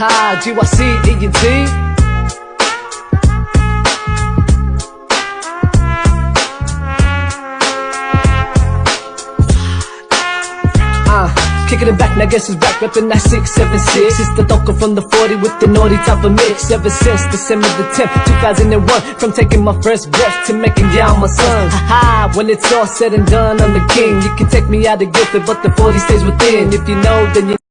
ha, G-Y-C-E-N-T. Uh, kicking it back, now guess who's back, reppin' that 676 It's the Doka from the 40 with the naughty type of mix. Ever since December the 10th, 2001 From taking my first breath to making y'all my sons Haha, when it's all said and done, I'm the king. You can take me out of Guilford, but the 40 stays within. If you know, then you